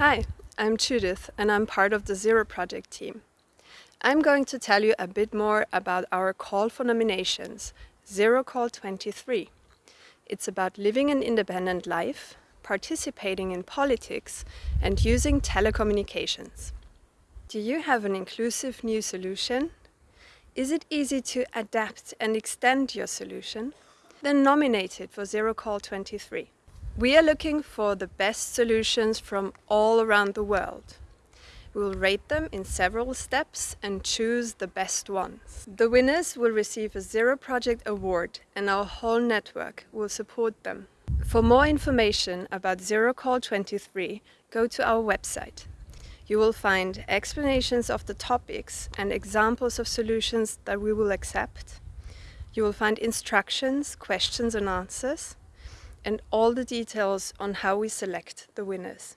Hi, I'm Judith and I'm part of the Zero Project team. I'm going to tell you a bit more about our call for nominations, Zero Call 23. It's about living an independent life, participating in politics and using telecommunications. Do you have an inclusive new solution? Is it easy to adapt and extend your solution? Then nominate it for Zero Call 23. We are looking for the best solutions from all around the world. We will rate them in several steps and choose the best ones. The winners will receive a Zero Project Award and our whole network will support them. For more information about Zero Call 23, go to our website. You will find explanations of the topics and examples of solutions that we will accept. You will find instructions, questions and answers, and all the details on how we select the winners.